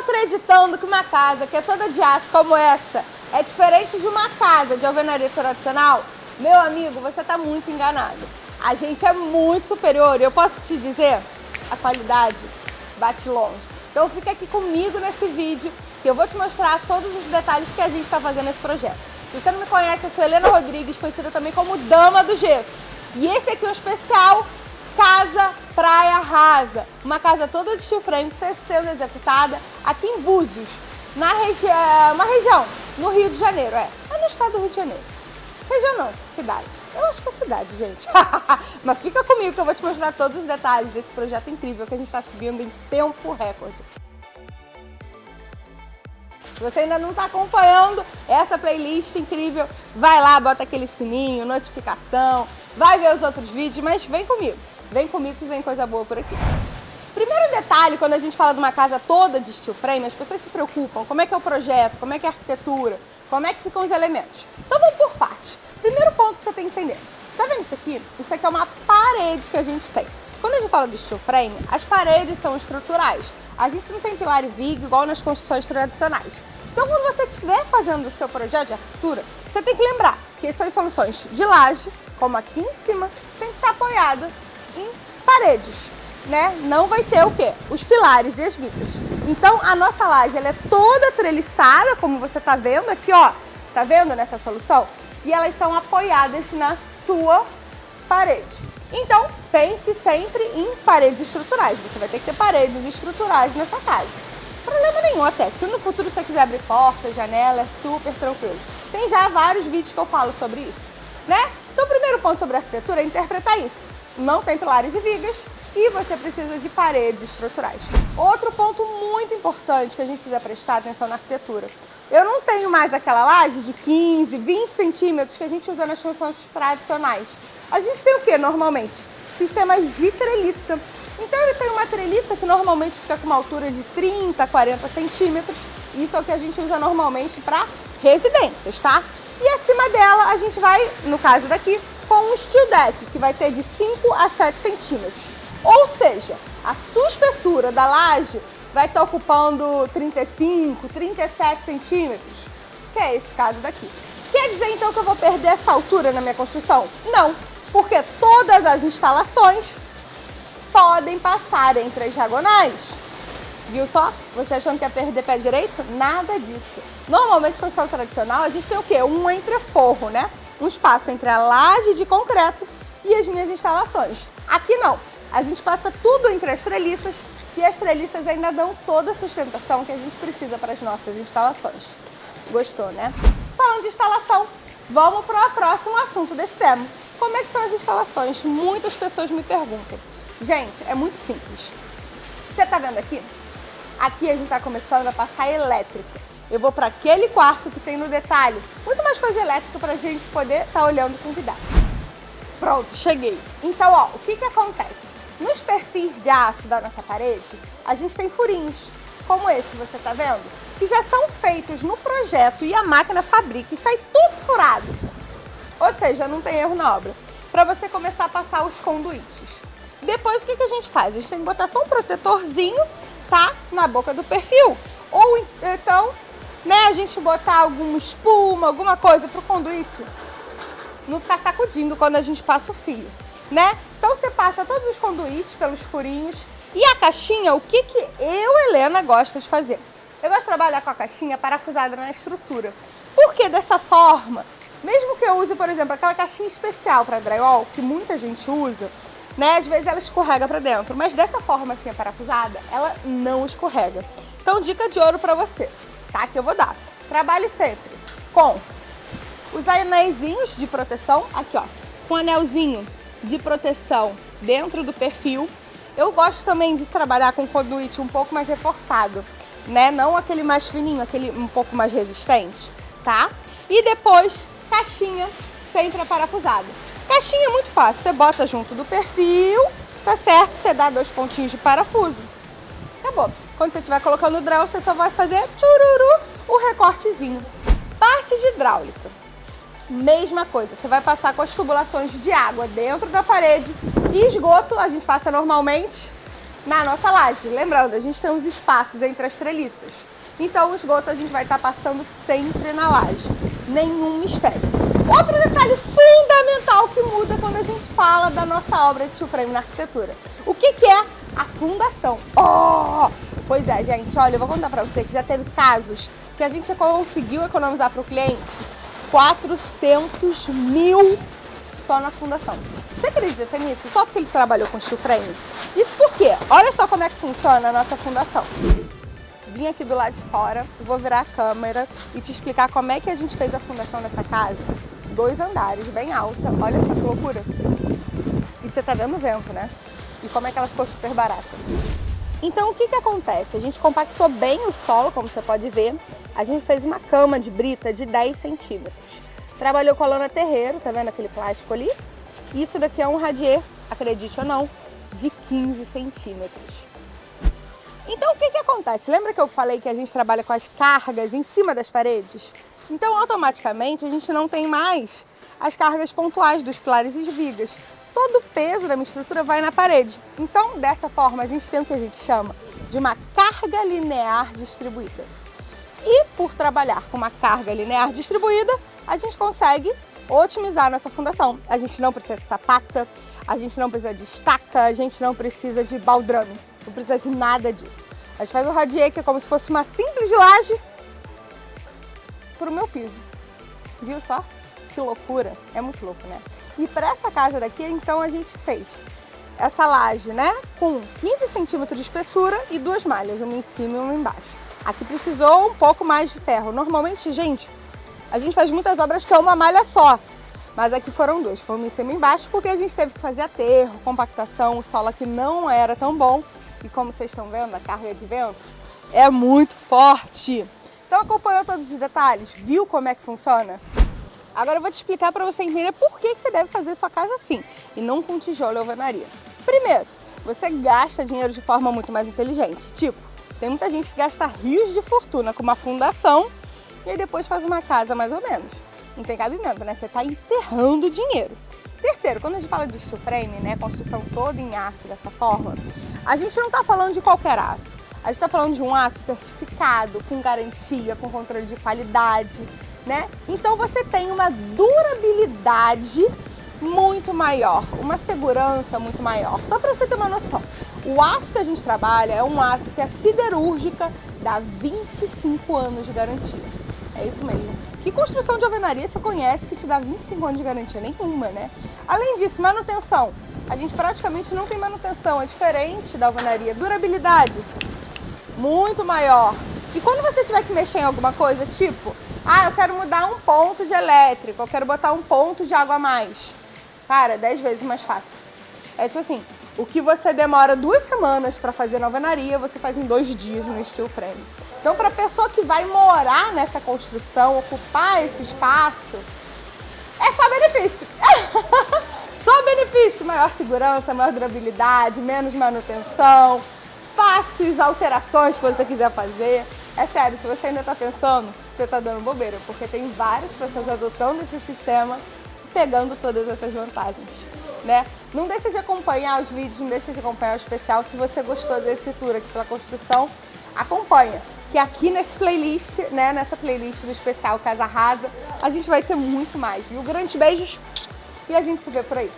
acreditando que uma casa que é toda de aço como essa é diferente de uma casa de alvenaria tradicional, meu amigo, você está muito enganado. A gente é muito superior e eu posso te dizer, a qualidade bate longe. Então fica aqui comigo nesse vídeo que eu vou te mostrar todos os detalhes que a gente está fazendo nesse projeto. Se você não me conhece, eu sou Helena Rodrigues, conhecida também como Dama do Gesso. E esse aqui é um especial Casa Praia Rasa. Uma casa toda de steel frame que está sendo executada aqui em Búzios, na regi uma região no Rio de Janeiro, é. É no estado do Rio de Janeiro. Região não, cidade. Eu acho que é cidade, gente. Mas fica comigo que eu vou te mostrar todos os detalhes desse projeto incrível que a gente está subindo em tempo recorde. Se você ainda não está acompanhando essa playlist incrível, vai lá, bota aquele sininho, notificação, vai ver os outros vídeos, mas vem comigo. Vem comigo que vem coisa boa por aqui. Primeiro detalhe, quando a gente fala de uma casa toda de steel frame, as pessoas se preocupam, como é que é o projeto, como é que é a arquitetura, como é que ficam os elementos. Então vamos por partes. Primeiro ponto que você tem que entender. Tá vendo isso aqui? Isso aqui é uma parede que a gente tem. Quando a gente fala de steel frame, as paredes são estruturais. A gente não tem pilar e viga igual nas construções tradicionais. Então, quando você estiver fazendo o seu projeto de arquitetura, você tem que lembrar que são soluções de laje, como aqui em cima, tem que estar apoiado em paredes, né? Não vai ter o quê? Os pilares e as vigas. Então, a nossa laje, ela é toda treliçada, como você está vendo aqui, ó. Tá vendo nessa solução? E elas são apoiadas na sua parede. Então, pense sempre em paredes estruturais. Você vai ter que ter paredes estruturais nessa casa. Problema nenhum até. Se no futuro você quiser abrir porta, janela, é super tranquilo. Tem já vários vídeos que eu falo sobre isso, né? Então, o primeiro ponto sobre arquitetura é interpretar isso. Não tem pilares e vigas e você precisa de paredes estruturais. Outro ponto muito importante que a gente precisa prestar atenção na arquitetura. Eu não tenho mais aquela laje de 15, 20 centímetros que a gente usa nas construções tradicionais. A gente tem o que normalmente? Sistemas de treliça. Então eu tenho uma treliça que normalmente fica com uma altura de 30, 40 centímetros. Isso é o que a gente usa normalmente para residências, tá? E acima dela a gente vai, no caso daqui, com um steel deck, que vai ter de 5 a 7 centímetros. Ou seja, a sua espessura da laje vai estar ocupando 35, 37 centímetros, que é esse caso daqui. Quer dizer então que eu vou perder essa altura na minha construção? Não, porque todas as instalações podem passar entre as diagonais. Viu só? Você achando que ia perder pé direito? Nada disso. Normalmente, construção tradicional, a gente tem o quê? Um entreforro, né? Um espaço entre a laje de concreto e as minhas instalações. Aqui não. A gente passa tudo entre as treliças e as treliças ainda dão toda a sustentação que a gente precisa para as nossas instalações. Gostou, né? Falando de instalação, vamos para o próximo assunto desse tema. Como é que são as instalações? Muitas pessoas me perguntam. Gente, é muito simples. Você está vendo aqui? Aqui a gente está começando a passar elétrica. Eu vou para aquele quarto que tem no detalhe muito mais coisa elétrica para a gente poder estar tá olhando com cuidado. Pronto, cheguei. Então, ó, o que que acontece? Nos perfis de aço da nossa parede, a gente tem furinhos, como esse, você tá vendo? Que já são feitos no projeto e a máquina fabrica e sai tudo furado. Ou seja, não tem erro na obra. Para você começar a passar os conduítes. Depois, o que, que a gente faz? A gente tem que botar só um protetorzinho, tá? Na boca do perfil. Ou então, né, a gente botar alguma espuma, alguma coisa pro conduíte não ficar sacudindo quando a gente passa o fio né? Então você passa todos os conduítes pelos furinhos. E a caixinha, o que, que eu, Helena, gosto de fazer? Eu gosto de trabalhar com a caixinha parafusada na estrutura. Porque dessa forma, mesmo que eu use, por exemplo, aquela caixinha especial para drywall, que muita gente usa, né? Às vezes ela escorrega para dentro, mas dessa forma assim, parafusada, ela não escorrega. Então, dica de ouro para você, tá? Que eu vou dar. Trabalhe sempre com os anéis de proteção, aqui ó, com anelzinho de proteção dentro do perfil. Eu gosto também de trabalhar com conduíte um pouco mais reforçado, né? Não aquele mais fininho, aquele um pouco mais resistente, tá? E depois, caixinha sempre parafusada. Caixinha é muito fácil, você bota junto do perfil, tá certo? Você dá dois pontinhos de parafuso, acabou. Quando você estiver colocando o drill, você só vai fazer tchururu, o recortezinho. Parte de hidráulica. Mesma coisa, você vai passar com as tubulações de água dentro da parede e esgoto, a gente passa normalmente na nossa laje. Lembrando, a gente tem uns espaços entre as treliças. Então o esgoto a gente vai estar tá passando sempre na laje. Nenhum mistério. Outro detalhe fundamental que muda quando a gente fala da nossa obra de steel frame na arquitetura. O que, que é a fundação? Oh! Pois é, gente, olha, eu vou contar pra você que já teve casos que a gente conseguiu economizar para o cliente 400 mil só na fundação. Você acredita nisso? Só porque ele trabalhou com steel frame? Isso por quê? Olha só como é que funciona a nossa fundação. Vim aqui do lado de fora, vou virar a câmera e te explicar como é que a gente fez a fundação dessa casa. Dois andares, bem alta. Olha só que loucura. E você tá vendo o vento, né? E como é que ela ficou super barata. Então o que que acontece? A gente compactou bem o solo, como você pode ver. A gente fez uma cama de brita de 10 centímetros. Trabalhou com a lona terreiro, tá vendo aquele plástico ali? Isso daqui é um radier, acredite ou não, de 15 centímetros. Então o que que acontece? Lembra que eu falei que a gente trabalha com as cargas em cima das paredes? Então automaticamente a gente não tem mais as cargas pontuais dos pilares e vigas. Todo o peso da minha estrutura vai na parede. Então dessa forma a gente tem o que a gente chama de uma carga linear distribuída. E por trabalhar com uma carga linear distribuída, a gente consegue otimizar a nossa fundação. A gente não precisa de sapata, a gente não precisa de estaca, a gente não precisa de baldrame, não precisa de nada disso. A gente faz o radier, que é como se fosse uma simples laje, o meu piso. Viu só? Que loucura! É muito louco, né? E para essa casa daqui, então, a gente fez essa laje, né? Com 15 centímetros de espessura e duas malhas, uma em cima e uma embaixo. Aqui precisou um pouco mais de ferro. Normalmente, gente, a gente faz muitas obras que é uma malha só. Mas aqui foram duas, foi uma em cima e embaixo, porque a gente teve que fazer aterro, compactação, o solo aqui não era tão bom. E como vocês estão vendo, a carga de vento é muito forte. Então acompanhou todos os detalhes? Viu como é que funciona? Agora eu vou te explicar para você entender por que, que você deve fazer sua casa assim, e não com tijolo e alvenaria. Primeiro, você gasta dinheiro de forma muito mais inteligente. Tipo, tem muita gente que gasta rios de fortuna com uma fundação e aí depois faz uma casa mais ou menos. Não tem cabimento, né? Você está enterrando dinheiro. Terceiro, quando a gente fala de steel frame, né, construção toda em aço dessa forma, a gente não está falando de qualquer aço. A gente está falando de um aço certificado, com garantia, com controle de qualidade, né? Então você tem uma durabilidade muito maior, uma segurança muito maior. Só para você ter uma noção, o aço que a gente trabalha é um aço que a siderúrgica dá 25 anos de garantia. É isso mesmo. Que construção de alvenaria você conhece que te dá 25 anos de garantia? Nenhuma, né? Além disso, manutenção. A gente praticamente não tem manutenção, é diferente da alvenaria. Durabilidade, muito maior. E quando você tiver que mexer em alguma coisa, tipo, ah, eu quero mudar um ponto de elétrico, eu quero botar um ponto de água a mais. Cara, 10 vezes mais fácil. É tipo assim, o que você demora duas semanas para fazer na alvenaria, você faz em dois dias no steel frame. Então, para a pessoa que vai morar nessa construção, ocupar esse espaço, é só benefício. só benefício, maior segurança, maior durabilidade, menos manutenção, fáceis alterações que você quiser fazer. É sério, se você ainda está pensando, você está dando bobeira, porque tem várias pessoas adotando esse sistema pegando todas essas vantagens né? Não deixa de acompanhar os vídeos, não deixa de acompanhar o especial. Se você gostou desse tour aqui pela construção, acompanha. Que aqui nesse playlist, né, nessa playlist do especial Casa Rasa, a gente vai ter muito mais, viu? Grandes beijos e a gente se vê por aí.